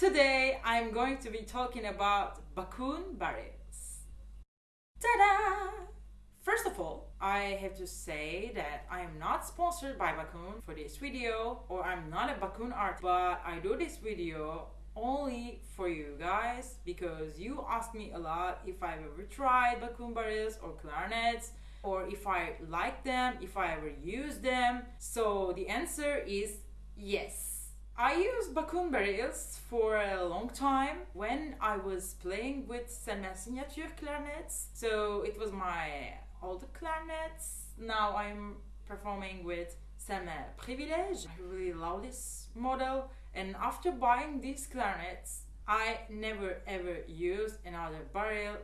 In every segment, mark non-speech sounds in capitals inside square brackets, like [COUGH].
Today I'm going to be talking about Backun barrels. Ta-da! First of all, I have to say that I am not sponsored by Backun for this video or I'm not a Backun artist, but I do this video only for you guys because you asked me a lot if I've ever tried Backun barrels or clarinets or if I like them, if I ever use them. So the answer is yes. I used Backun barrels for a long time when I was playing with Selmer signature clarinets. So it was my old clarinets. Now I'm performing with Selmer Privilege. I really love this model. And after buying these clarinets, I never ever used another barrel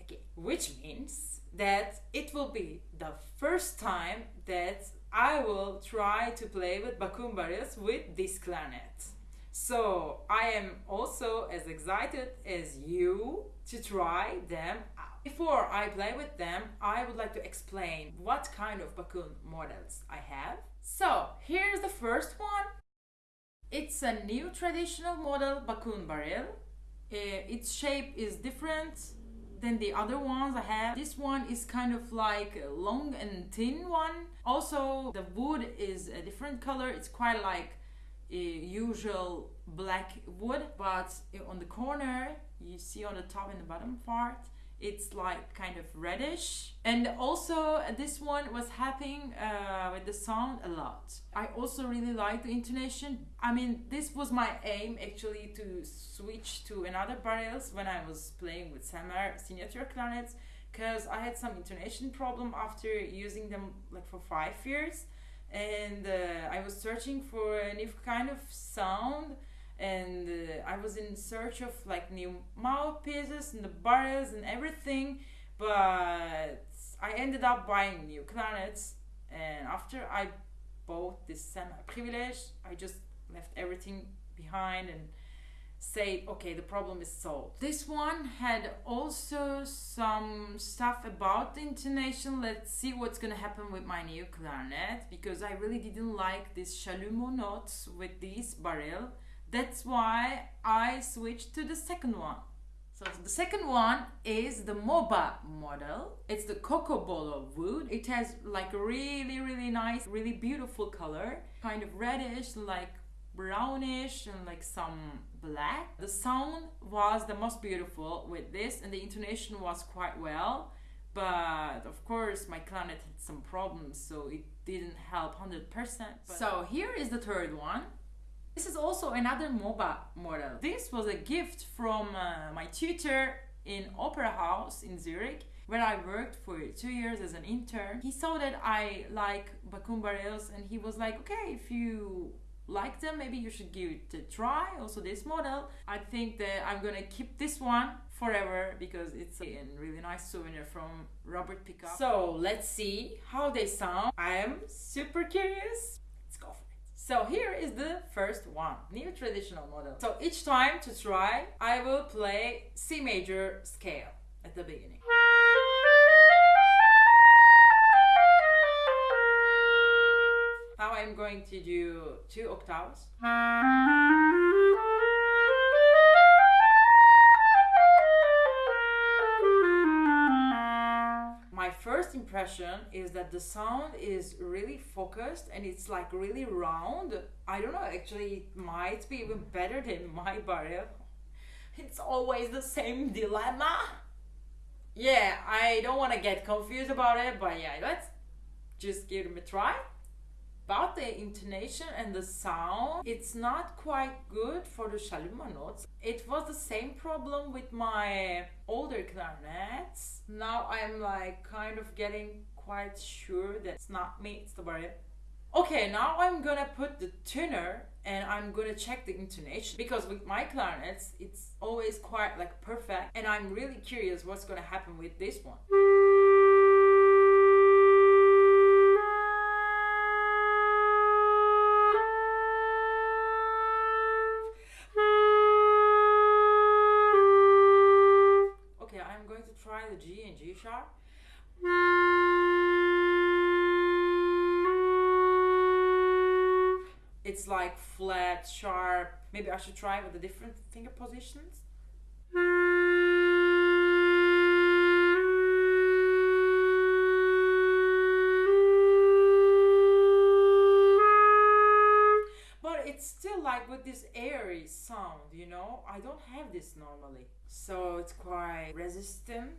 again. Which means that it will be the first time that I will try to play with Backun barrels with this clarinet. So I am also as excited as you to try them out. Before I play with them, I would like to explain what kind of Backun models I have. So here's the first one. It's a new traditional model Backun barrel. Uh, its shape is different than the other ones I have. This one is kind of like long and thin one. Also, the wood is a different color. It's quite like a usual black wood, but uh, on the corner, you see on the top and the bottom part, it's like kind of reddish. And also this one was happening uh, with the sound a lot. I also really like the intonation. I mean this was my aim actually to switch to another barrels when i was playing with Selmer signature clarinets because i had some intonation problem after using them like for five years. And uh, i was searching for a new kind of sound and uh, I was in search of like new mouthpieces and the barrels and everything, but I ended up buying new clarinets. And after I bought this Selmer Privilege, I just left everything behind and said, okay, the problem is solved. This one had also some stuff about the intonation. Let's see what's gonna happen with my new clarinet because I really didn't like this chalumeau notes with this barrel that's why I switched to the second one. So the second one is the MOBA model. It's the Cocobolo wood. It has like a really, really nice, really beautiful color. Kind of reddish, like brownish and like some black. The sound was the most beautiful with this and the intonation was quite well. But of course my clarinet had some problems so it didn't help 100%. So here is the third one. This is also another MOBA model. This was a gift from uh, my tutor in Opera House in Zurich where I worked for two years as an intern. He saw that I like Backun barrels and he was like, okay, if you like them, maybe you should give it a try. Also this model. I think that I'm gonna keep this one forever because it's a really nice souvenir from Robert Pickup. So let's see how they sound. I am super curious. So here is the first one, new traditional model. So each time to try, I will play C major scale at the beginning. Now I'm going to do two octaves. Impression is that the sound is really focused and it's like really round. I don't know, actually, it might be even better than my barrel. It's always the same dilemma. Yeah, I don't want to get confused about it, but yeah, let's just give them a try about the intonation and the sound it's not quite good for the chalumeau notes. It was the same problem with my older clarinets. Now i'm like kind of getting quite sure that it's not me it's the barrel. Okay now i'm gonna put the tuner and i'm gonna check the intonation because with my clarinets it's always quite like perfect and i'm really curious what's gonna happen with this one it's like flat, sharp. Maybe I should try with the different finger positions. But it's still like with this airy sound, you know? I don't have this normally. So it's quite resistant.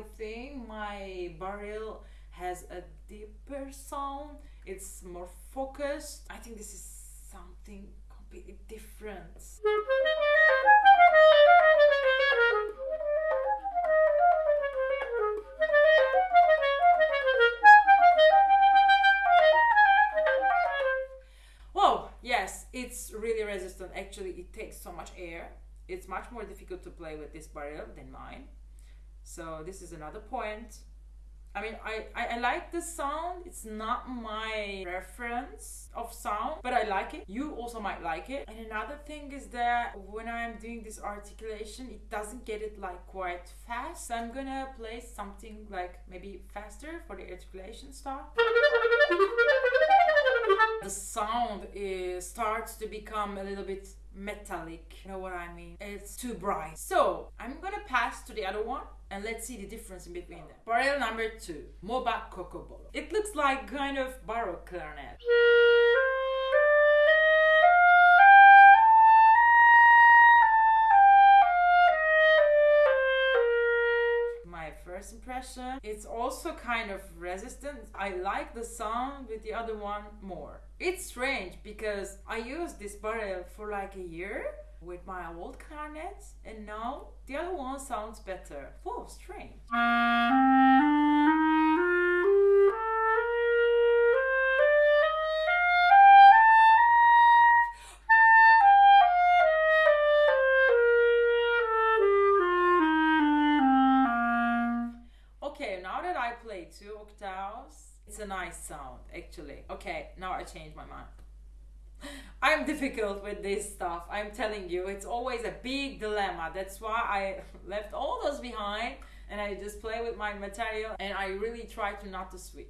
I think my barrel has a deeper sound. It's more focused. I think this is something completely different. Whoa, yes, it's really resistant. Actually, it takes so much air. It's much more difficult to play with this barrel than mine. So this is another point. I mean, I, I, I like the sound. It's not my reference of sound, but I like it. You also might like it. And another thing is that when I'm doing this articulation, it doesn't get it like quite fast. So I'm gonna play something like maybe faster for the articulation stuff. The sound is starts to become a little bit metallic. You know what I mean? It's too bright. So I'm gonna pass to the other one and let's see the difference in between them. Barrel number two, Moba Cocobolo. It looks like kind of baroque clarinet. My first impression, it's also kind of resistant. I like the sound with the other one more. It's strange because I used this barrel for like a year with my old clarinet and now the other one sounds better. Whoa, strange. Okay, now that I play two octaves, it's a nice sound actually. Okay, now I changed my mind. I'm difficult with this stuff. I'm telling you, it's always a big dilemma. That's why I [LAUGHS] left all those behind and I just play with my material and I really try to not to switch.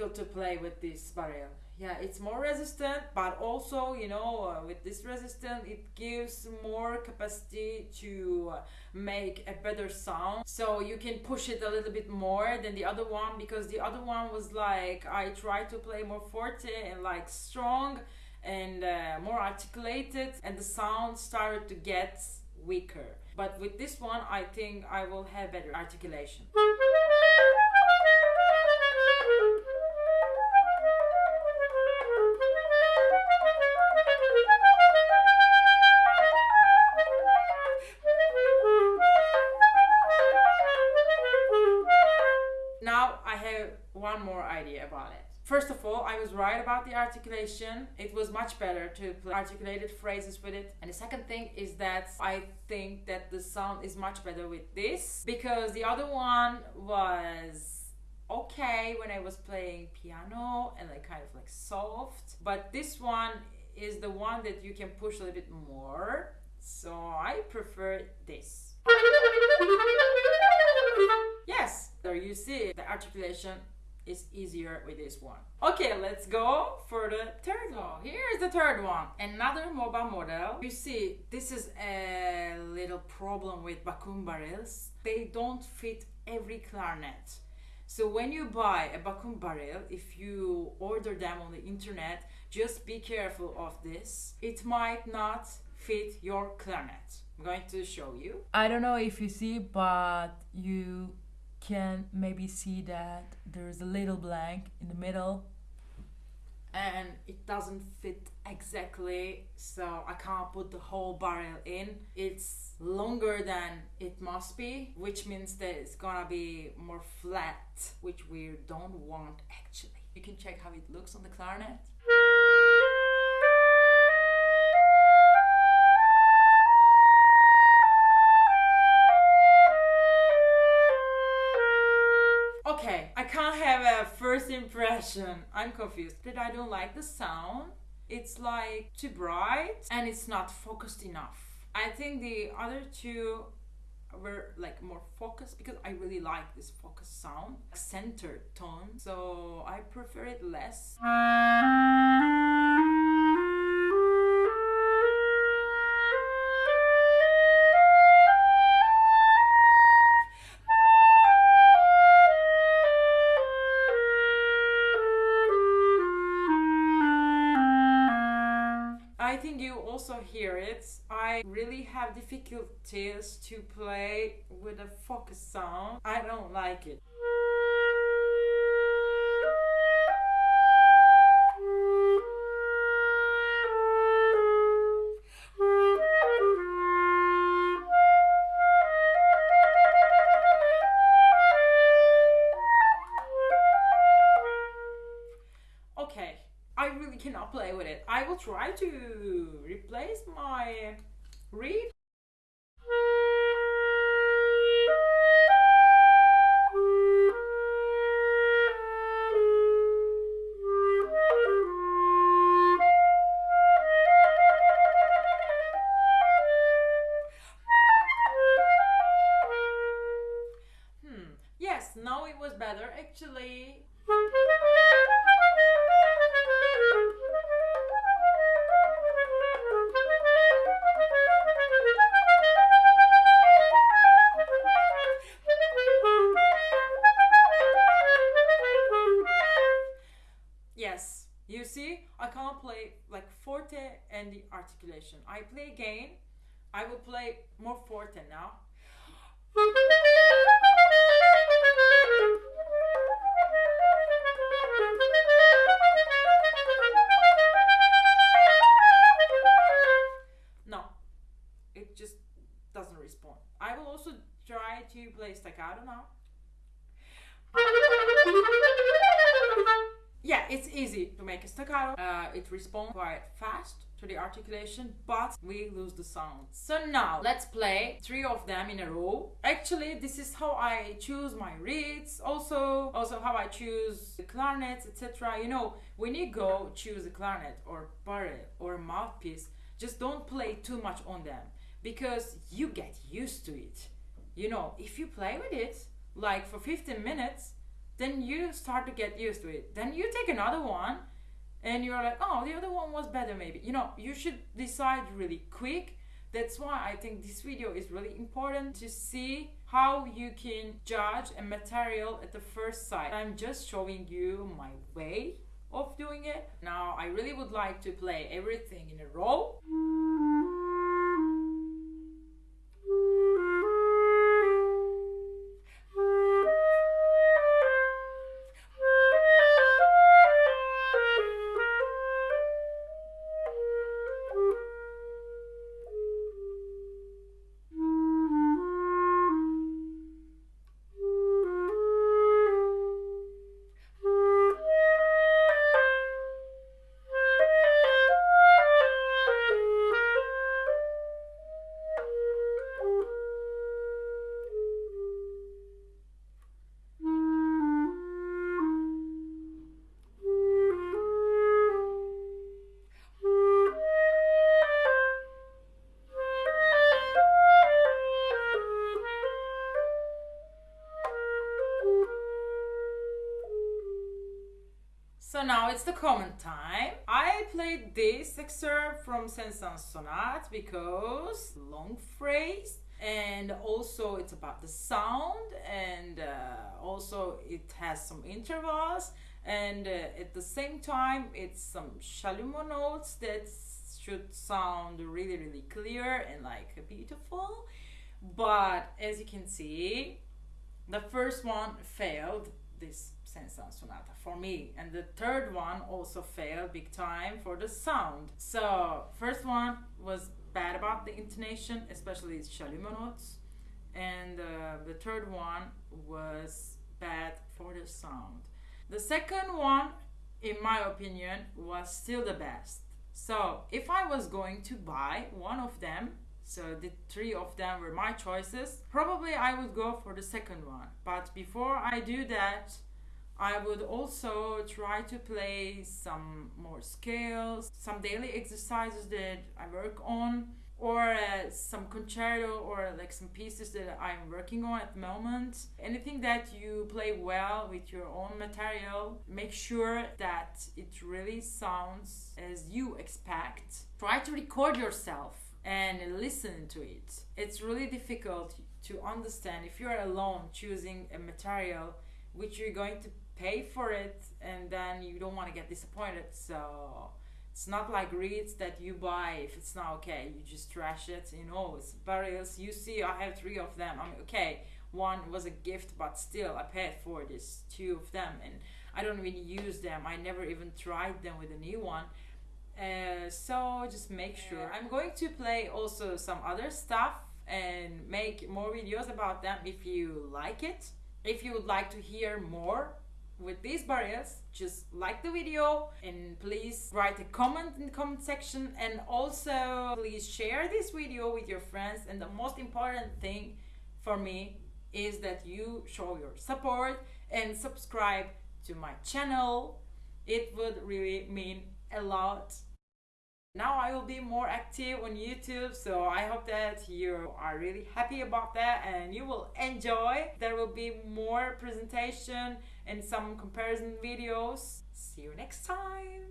Difficult to play with this barrel yeah it's more resistant but also you know uh, with this resistant it gives more capacity to uh, make a better sound. So you can push it a little bit more than the other one because the other one was like i tried to play more forte and like strong and uh, more articulated and the sound started to get weaker. But with this one i think i will have better articulation right about the articulation. It was much better to play articulated phrases with it. And the second thing is that I think that the sound is much better with this because the other one was okay when I was playing piano and like kind of like soft, but this one is the one that you can push a little bit more. So I prefer this. [LAUGHS] Yes, there you see the articulation is easier with this one. Okay, let's go for the third one. Here's the third one. Another MOBA model. You see, this is a little problem with Backun barrels. They don't fit every clarinet. So when you buy a Backun barrel, if you order them on the internet, just be careful of this. It might not fit your clarinet. I'm going to show you. I don't know if you see, but you can maybe see that there's a little blank in the middle. and it doesn't fit exactly so I can't put the whole barrel in. It's longer than it must be, which means that it's gonna be more flat, which we don't want actually. You can check how it looks on the clarinet. Okay, I can't have a first impression. I'm confused that I don't like the sound. It's like too bright and it's not focused enough. I think the other two were like more focused because I really like this focused sound, centered tone. So I prefer it less. Have difficulties to play with a focus sound. I don't like it. Okay, I really cannot play with it. I will try to replace my reed. You see, I can't play like forte and the articulation. I play again. I will play more forte now. No, it just doesn't respond. I will also try to play staccato now. Easy to make a staccato. Uh, it responds quite fast to the articulation, but we lose the sound. So now let's play three of them in a row. Actually, this is how I choose my reeds. Also, also how I choose the clarinets, etc. You know, when you go choose a clarinet or barrel or mouthpiece, just don't play too much on them because you get used to it. You know, if you play with it like for 15 minutes, then you start to get used to it. Then you take another one and you're like, oh, the other one was better, maybe. You know, you should decide really quick. That's why I think this video is really important to see how you can judge a material at the first sight. I'm just showing you my way of doing it. Now, I really would like to play everything in a row. So now it's the comment time. I played this excerpt from Saint-Saëns Sonate because long phrase and also it's about the sound and uh, also it has some intervals and uh, at the same time it's some chalumeau notes that should sound really really clear and like beautiful but as you can see the first one failed this Saint-Saëns Sonata for me. And the third one also failed big time for the sound. So, first one was bad about the intonation, especially its chalumeau notes. And uh, the third one was bad for the sound. The second one, in my opinion, was still the best. So, if I was going to buy one of them, so the three of them were my choices, probably I would go for the second one. But before I do that, I would also try to play some more scales, some daily exercises that I work on, or uh, some concerto or like some pieces that I'm working on at the moment. Anything that you play well with your own material, make sure that it really sounds as you expect. Try to record yourself and listen to it. It's really difficult to understand if you're alone choosing a material which you're going to pay for it and then you don't want to get disappointed. So it's not like reeds that you buy if it's not okay. You just trash it you know it's barrels you see i have three of them. I'm okay one was a gift but still i paid for this two of them and i don't even use them. I never even tried them with a new one uh, so just make sure. I'm going to play also some other stuff and make more videos about them if you like it. If you would like to hear more with these barriers just like the video and please write a comment in the comment section. And also please share this video with your friends. And the most important thing for me is that you show your support and subscribe to my channel. It would really mean a lot. Now I will be more active on YouTube so I hope that you are really happy about that and you will enjoy. There will be more presentation and some comparison videos. See you next time